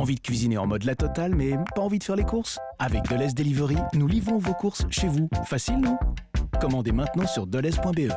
Envie de cuisiner en mode la totale, mais pas envie de faire les courses? Avec Deleuze Delivery, nous livrons vos courses chez vous. Facile, non? Commandez maintenant sur deleuze.be.